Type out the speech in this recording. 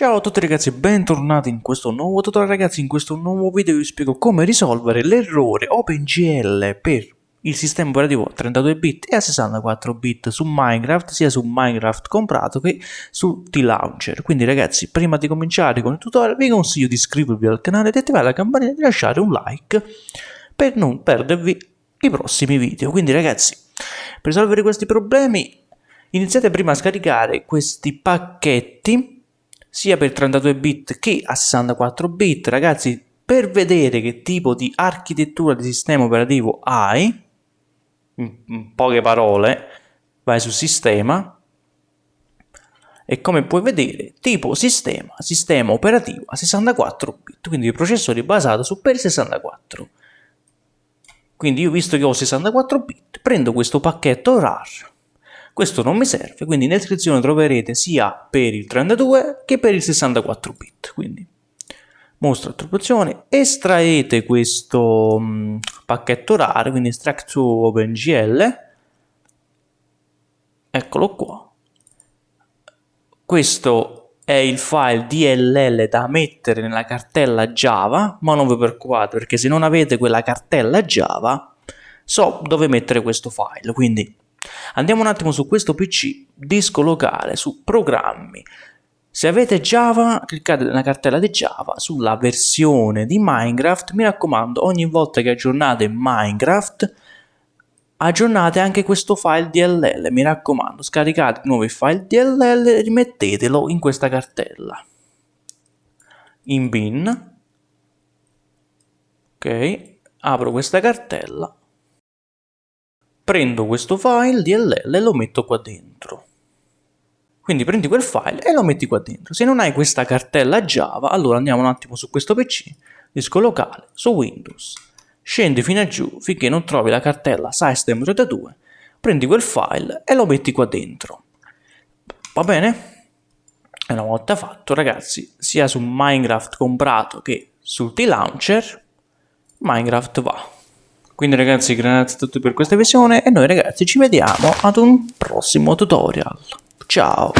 Ciao a tutti ragazzi, bentornati in questo nuovo tutorial ragazzi, in questo nuovo video vi spiego come risolvere l'errore OpenGL per il sistema operativo 32 bit e a 64 bit su Minecraft, sia su Minecraft comprato che su T-Launcher. Quindi ragazzi, prima di cominciare con il tutorial vi consiglio di iscrivervi al canale, di attivare la campanella e di lasciare un like per non perdervi i prossimi video. Quindi ragazzi, per risolvere questi problemi iniziate prima a scaricare questi pacchetti sia per 32 bit che a 64 bit. Ragazzi, per vedere che tipo di architettura di sistema operativo hai, in poche parole, vai su sistema e come puoi vedere tipo sistema, sistema operativo a 64 bit, quindi il processore basato su per 64. Quindi io visto che ho 64 bit, prendo questo pacchetto RAR questo non mi serve, quindi in descrizione troverete sia per il 32 che per il 64 bit. Quindi mostro attribuzione, estraete questo mh, mm, pacchetto RAR, quindi extract to OpenGL, eccolo qua. Questo è il file DLL da mettere nella cartella Java, ma non vi preoccupate perché se non avete quella cartella Java so dove mettere questo file, quindi Andiamo un attimo su questo PC, disco locale, su programmi. Se avete Java, cliccate nella cartella di Java sulla versione di Minecraft. Mi raccomando, ogni volta che aggiornate Minecraft, aggiornate anche questo file DLL. Mi raccomando, scaricate nuovi file DLL e rimettetelo in questa cartella. In bin. Ok, apro questa cartella prendo questo file DLL e lo metto qua dentro. Quindi prendi quel file e lo metti qua dentro. Se non hai questa cartella Java, allora andiamo un attimo su questo PC, disco locale, su Windows, scendi fino a giù finché non trovi la cartella System32, prendi quel file e lo metti qua dentro. Va bene? E una volta fatto, ragazzi, sia su Minecraft comprato che sul T-Launcher, Minecraft va. Quindi ragazzi grazie a tutti per questa visione e noi ragazzi ci vediamo ad un prossimo tutorial. Ciao!